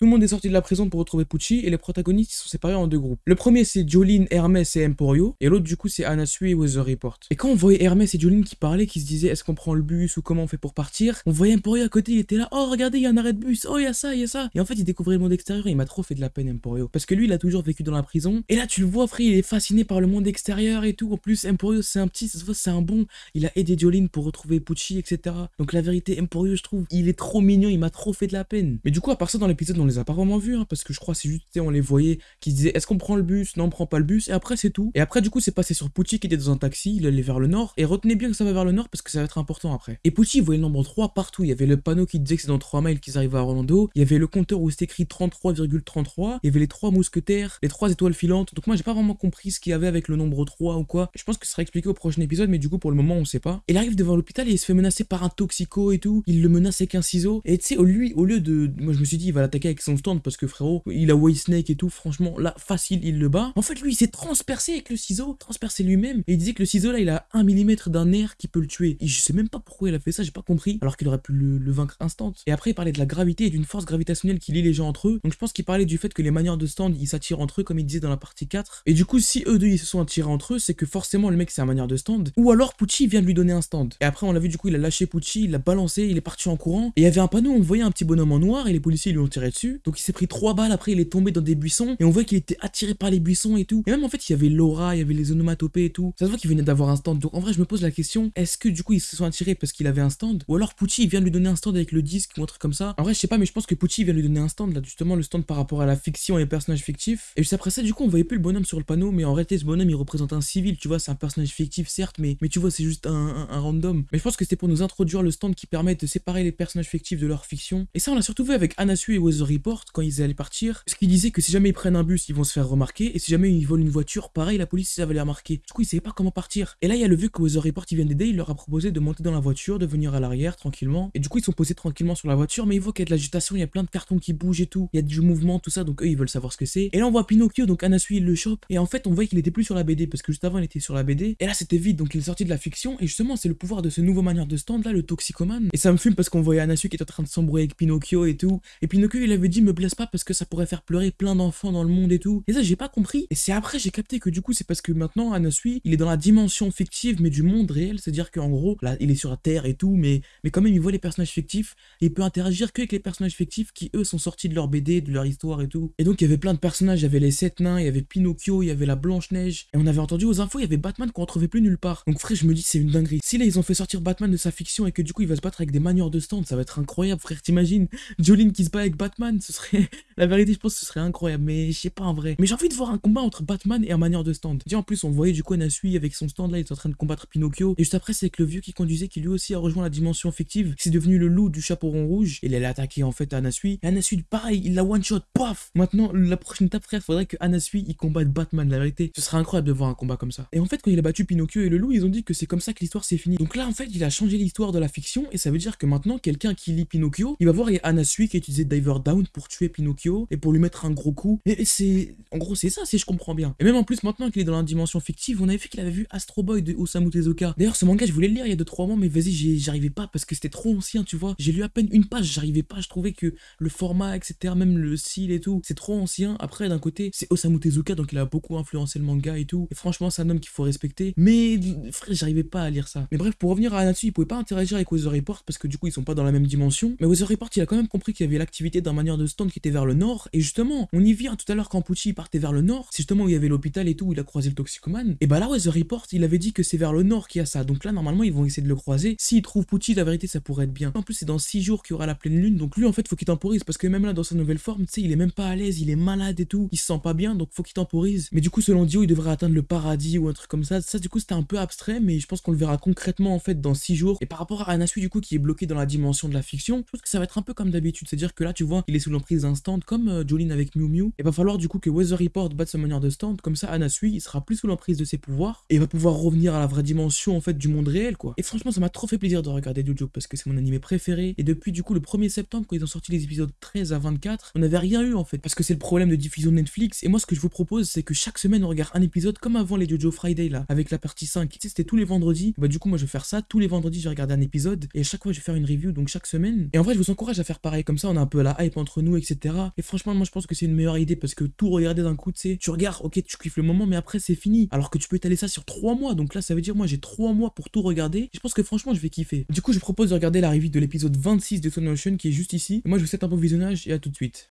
Tout le monde est sorti de la prison pour retrouver Pucci et les protagonistes sont séparés en deux groupes. Le premier c'est Jolene, Hermès et Emporio et l'autre du coup c'est Anasui et Weather Report. Et quand on voyait Hermès et Jolene qui parlaient, qui se disaient est-ce qu'on prend le bus ou comment on fait pour partir, on voyait Emporio à côté, il était là, oh regardez il y a un arrêt de bus, oh il y a ça, il y a ça. Et en fait il découvrait le monde extérieur et il m'a trop fait de la peine Emporio. Parce que lui il a toujours vécu dans la prison et là tu le vois frère, il est fasciné par le monde extérieur et tout. En plus Emporio c'est un petit, ça se voit c'est un bon, il a aidé Jolene pour retrouver Pucci etc. Donc la vérité Emporio je trouve, il est trop mignon, il m'a trop fait de la peine. Mais du coup à part ça dans l'épisode les a pas vraiment vus hein, parce que je crois c'est juste on les voyait qui disaient est-ce qu'on prend le bus, non on prend pas le bus et après c'est tout. Et après du coup c'est passé sur Pucci qui était dans un taxi, il allait vers le nord et retenez bien que ça va vers le nord parce que ça va être important après. Et Pucci voyait le nombre 3 partout, il y avait le panneau qui disait que c'est dans 3 miles qu'ils arrivent à Orlando, il y avait le compteur où c'était écrit 33,33, il y avait les trois mousquetaires, les trois étoiles filantes. Donc moi j'ai pas vraiment compris ce qu'il y avait avec le nombre 3 ou quoi. Je pense que ce sera expliqué au prochain épisode mais du coup pour le moment on sait pas. Il arrive devant l'hôpital et il se fait menacer par un toxico et tout, il le menace avec un ciseau et tu sais lui au lieu de moi je me suis dit il va l'attaquer avec son stand parce que frérot, il a White Snake et tout, franchement là facile il le bat. En fait lui il s'est transpercé avec le ciseau, transpercé lui-même et il disait que le ciseau là il a 1 mm d'un nerf qui peut le tuer. Et je sais même pas pourquoi il a fait ça, j'ai pas compris, alors qu'il aurait pu le, vaincre instant. Et après il parlait de la gravité et d'une force gravitationnelle qui lie les gens entre eux. Donc je pense qu'il parlait du fait que les manières de stand ils s'attirent entre eux comme il disait dans la partie 4. Et du coup si eux deux ils se sont attirés entre eux, c'est que forcément le mec c'est un manière de stand. Ou alors Pucci vient de lui donner un stand. Et après on l'a vu du coup il a lâché Pucci, il l'a balancé, il est parti en courant. Et il y avait un panneau, on voyait un petit bonhomme en noir et les policiers lui ont tiré dessus. Donc il s'est pris trois balles, après il est tombé dans des buissons et on voit qu'il était attiré par les buissons et tout. Et même en fait il y avait l'aura, il y avait les onomatopées et tout. Ça se voit qu'il venait d'avoir un stand. Donc en vrai je me pose la question, est-ce que du coup ils se sont attirés parce qu'il avait un stand? Ou alors Pucci vient lui donner un stand avec le disque ou un truc comme ça En vrai je sais pas mais je pense que Pucci vient lui donner un stand là justement le stand par rapport à la fiction et les personnages fictifs. Et juste après ça du coup on voyait plus le bonhomme sur le panneau mais en réalité ce bonhomme il représente un civil tu vois c'est un personnage fictif certes mais, mais tu vois c'est juste un, random. Mais je pense que c'était pour nous introduire le stand qui permet de séparer les personnages fictifs de leur fiction. Et ça on l'a surtout vu avec Anasu et Weather Report quand ils allaient partir. Parce qu'ils disaient que si jamais ils prennent un bus ils vont se faire remarquer et si jamais ils volent une voiture pareil la police ça va les remarquer. Du coup ils savaient pas comment partir. Et là il y a le vu que Weather Report il vient d'aider il leur a proposé de monter dans la voiture de venir à l'arrière tranquillement. Et du coup ils sont posés tranquillement sur la voiture mais ils voient qu'il y a de l'agitation il y a plein de cartons qui bougent et tout. Il y a du mouvement tout ça donc eux ils veulent savoir ce que c'est. Et là on voit Pinocchio donc Anasu il le chope et en fait on voit qu'il était plus sur la BD parce que juste avant il était sur la BD et là c'était vide donc il est sorti de la fiction et justement c'est le pouvoir de ce nouveau manière de stand là le toxicomane et ça me fume parce qu'on voyait Anasu qui était en train de s'embrouiller avec Pinocchio et tout et Pinocchio il avait dit me blesse pas parce que ça pourrait faire pleurer plein d'enfants dans le monde et tout. Et ça j'ai pas compris. Et c'est après j'ai capté que du coup c'est parce que maintenant Anasui il est dans la dimension fictive mais du monde réel. C'est à dire qu'en gros là il est sur la terre et tout mais mais quand même il voit les personnages fictifs et il peut interagir que avec les personnages fictifs qui eux sont sortis de leur BD de leur histoire et tout. Et donc il y avait plein de personnages. Il y avait les sept nains il y avait Pinocchio il y avait la Blanche Neige et on avait entendu aux infos il y avait Batman qu'on retrouvait plus nulle part. Donc frère je me dis c'est une dinguerie. Si là ils ont fait sortir Batman de sa fiction et que du coup il va se battre avec des manières de stand ça va être incroyable frère t'imagines? Jolene qui se bat avec Batman ce serait la vérité je pense que ce serait incroyable mais je sais pas en vrai. Mais j'ai envie de voir un combat entre Batman et un manière de stand. Déjà en plus on voyait du coup Anasui avec son stand là il est en train de combattre Pinocchio. Et juste après c'est avec le vieux qui conduisait qui lui aussi a rejoint la dimension fictive c'est devenu le loup du chapeau rond rouge il allait attaquer en fait Anasui et Anasui pareil il la one shot paf! Maintenant la prochaine étape frère faudrait que Anasui il combatte Batman la vérité. Ce serait incroyable de voir un combat comme ça. Et en fait quand il a battu Pinocchio et le loup ils ont dit que c'est comme ça que l'histoire s'est finie. Donc là en fait il a changé l'histoire de la fiction et ça veut dire que maintenant quelqu'un qui lit Pinocchio il va voir Anasui qui a utilisé Diver Down pour tuer Pinocchio et pour lui mettre un gros coup. Et c'est en gros c'est ça si je comprends bien. Et même en plus maintenant qu'il est dans la dimension fictive on avait vu qu'il avait vu Astro Boy de Osamu Tezuka. D'ailleurs ce manga je voulais le lire il y a 2-3 mois mais vas-y j'arrivais pas parce que c'était trop ancien tu vois. J'ai lu à peine une page j'arrivais pas. Je trouvais que le format etc même le style et tout c'est trop ancien. Après d'un côté c'est Osamu Tezuka donc il a beaucoup influencé le manga et tout. Et franchement c'est un homme qu'il faut respecter. Mais frère j'arrivais pas à lire ça. Mais bref pour revenir à Anatsu il pouvait pas interagir avec Weather Report parce que du coup ils sont pas dans la même dimension. Mais Weather Report il a quand même compris qu'il y avait l'activité d'un manière de stand qui était vers le nord. Et justement on y vient. Tout à l'heure quand Pucci partait vers le nord c'est justement où il y avait l'hôpital et tout où il a croisé le toxicomane. Et bah là Weather Report il avait dit que c'est vers le nord qu'il y a ça. Donc là normalement ils vont essayer de le croiser. S'ils trouvent Pucci la vérité ça pourrait être bien. En plus c'est dans 6 jours qu'il y aura la pleine lune. Donc lui en fait faut qu'il temporise. Parce que même là dans sa nouvelle forme tu sais il est même pas à l'aise. Il est malade et tout. Il se sent pas bien. Donc faut qu'il temporise. Mais du coup selon Dio il devrait atteindre le paradis ou un truc comme ça. Ça du coup c'était un peu abstrait. Mais je pense qu'on le verra concrètement en fait dans 6 jours. Et par rapport à Anasui du coup qui est bloqué dans la dimension de la fiction je pense que ça va être un peu comme d'habitude. C'est à dire que là tu vois il est sous l'emprise d'un stand comme euh, Jolene avec Mew Mew et va falloir du coup que Weather Report batte sa manière de stand comme ça Anasui il sera plus sous l'emprise de ses pouvoirs et va pouvoir revenir à la vraie dimension en fait du monde réel quoi. Et franchement ça m'a trop fait plaisir de regarder Jojo parce que c'est mon animé préféré. Et depuis du coup le 1er septembre quand ils ont sorti les épisodes 13 à 24 on n'avait rien eu en fait parce que c'est le problème de diffusion de Netflix. Et moi ce que je vous propose c'est que chaque semaine on regarde un épisode comme avant les Jojo Friday là avec la partie 5 tu sais c'était tous les vendredis. Bah du coup moi je vais faire ça. Tous les vendredis je vais regarder un épisode. Et chaque fois je vais faire une review donc chaque semaine. Et en vrai je vous encourage à faire pareil. Comme ça on a un peu la hype entre nous, etc. Et franchement, moi je pense que c'est une meilleure idée parce que tout regarder d'un coup, tu sais, tu regardes, ok, tu kiffes le moment, mais après c'est fini. Alors que tu peux étaler ça sur 3 mois. Donc là, ça veut dire moi j'ai 3 mois pour tout regarder. Je pense que franchement, je vais kiffer. Du coup, je propose de regarder la review de l'épisode 26 de Son Ocean qui est juste ici. moi, je vous souhaite un bon visionnage et à tout de suite.